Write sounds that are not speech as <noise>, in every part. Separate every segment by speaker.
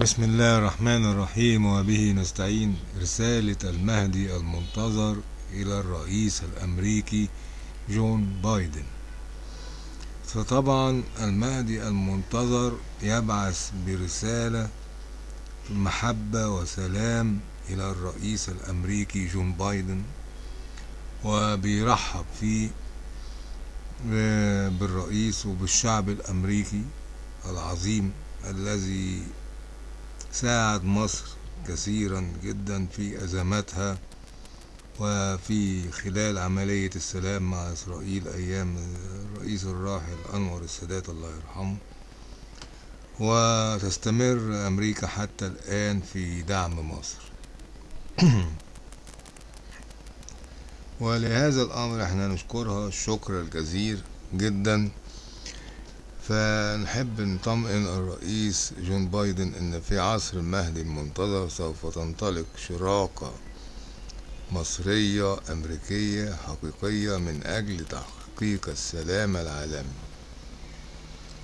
Speaker 1: بسم الله الرحمن الرحيم وبه نستعين. رسالة المهدي المنتظر إلى الرئيس الأمريكي جون بايدن. فطبعا المهدي المنتظر يبعث برسالة محبة وسلام إلى الرئيس الأمريكي جون بايدن وبيرحب فيه بالرئيس وبالشعب الأمريكي العظيم الذي ساعد مصر كثيرا جدا في أزماتها وفي خلال عملية السلام مع إسرائيل أيام الرئيس الراحل أنور السادات الله يرحمه. وتستمر أمريكا حتى الآن في دعم مصر. <clears throat> ولهذا الأمر إحنا نشكرها. الشكر الجزير جدا. فنحب نطمئن الرئيس جون بايدن إن في عصر المهدي المنتظر سوف تنطلق شراكة مصرية أمريكية حقيقية من أجل تحقيق السلام العالمي.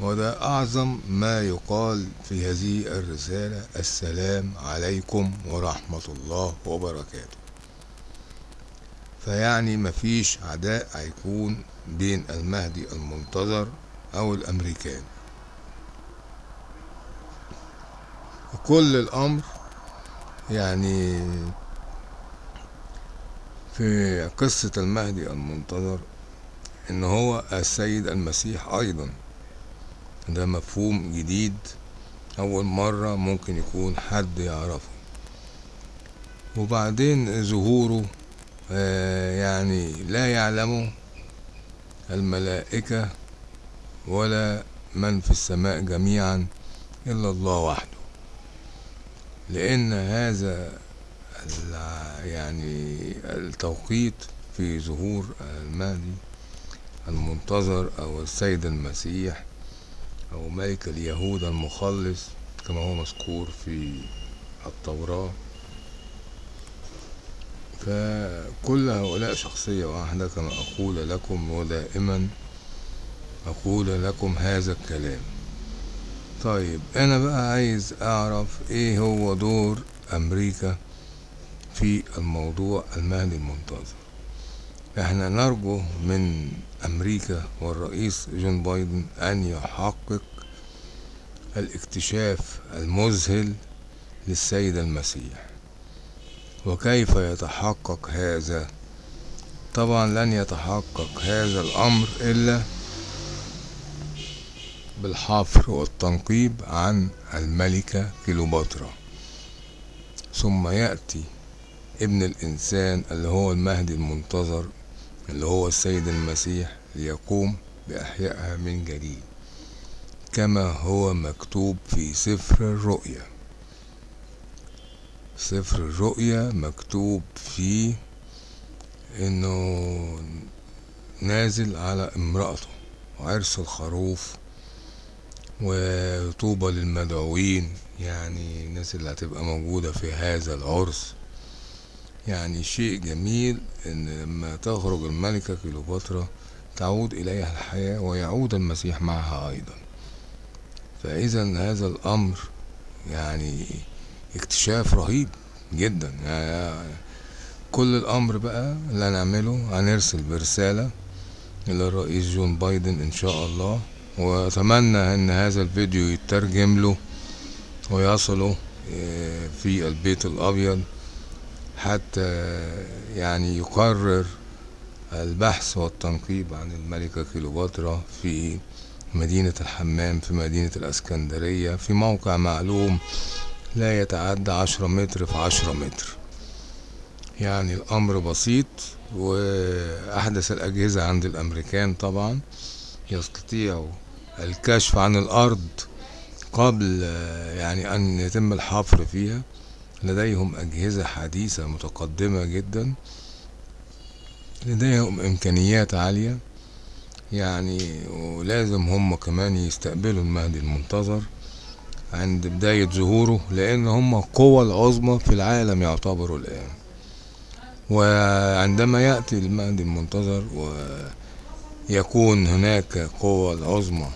Speaker 1: وده أعظم ما يقال في هذه الرسالة السلام عليكم ورحمة الله وبركاته. فيعني مفيش عداء هيكون بين المهدي المنتظر أو الأمريكان. وكل الأمر يعني في قصة المهدي المنتظر إن هو السيد المسيح أيضا. ده مفهوم جديد أول مرة ممكن يكون حد يعرفه. وبعدين ظهوره آه يعني لا يعلمه الملائكة ولا من في السماء جميعا إلا الله وحده. لأن هذا يعني التوقيت في ظهور المهدي المنتظر أو السيد المسيح أو ملك اليهود المخلص كما هو مذكور في التوراة. فكل هؤلاء شخصية واحدة كما أقول لكم ودائما أقول لكم هذا الكلام. طيب أنا بقى عايز أعرف إيه هو دور أمريكا في الموضوع المهدي المنتظر. إحنا نرجو من أمريكا والرئيس جون بايدن أن يحقق الاكتشاف المذهل للسيد المسيح. وكيف يتحقق هذا؟ طبعا لن يتحقق هذا الأمر إلا بالحفر والتنقيب عن الملكة كيلوباترا ثم يأتي ابن الإنسان اللي هو المهدي المنتظر اللي هو السيد المسيح ليقوم بإحيائها من جديد كما هو مكتوب في سفر الرؤيا. سفر الرؤيا مكتوب فيه إنه نازل على امرأته وعرس الخروف وطوبى للمدعوين يعني الناس اللي هتبقى موجودة في هذا العرس. يعني شيء جميل إن لما تخرج الملكة كيلوباترا تعود إليها الحياة ويعود المسيح معها أيضا. فاذا هذا الأمر يعني اكتشاف رهيب جدا. يعني كل الأمر بقى اللي هنعمله هنرسل برسالة إلى الرئيس جون بايدن إن شاء الله. وأتمنى إن هذا الفيديو يترجم له ويصله في البيت الأبيض حتى يعني يقرر البحث والتنقيب عن الملكة كيلوباترا في مدينة الحمام في مدينة الإسكندرية في موقع معلوم لا يتعدى عشرة متر في عشرة متر. يعني الأمر بسيط وأحدث الأجهزة عند الأمريكان طبعا يستطيعوا الكشف عن الأرض قبل يعني أن يتم الحفر فيها. لديهم أجهزة حديثة متقدمة جدا. لديهم إمكانيات عالية. يعني ولازم هم كمان يستقبلوا المهدي المنتظر عند بداية ظهوره لأن هم القوة العظمى في العالم يعتبروا الآن. وعندما يأتي المهدي المنتظر ويكون هناك قوة العظمى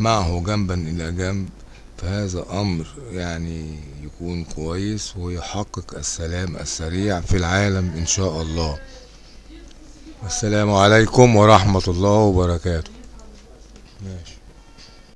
Speaker 1: معه جنبا إلى جنب فهذا أمر يعني يكون كويس ويحقق السلام السريع في العالم إن شاء الله. والسلام عليكم ورحمة الله وبركاته. ماشي.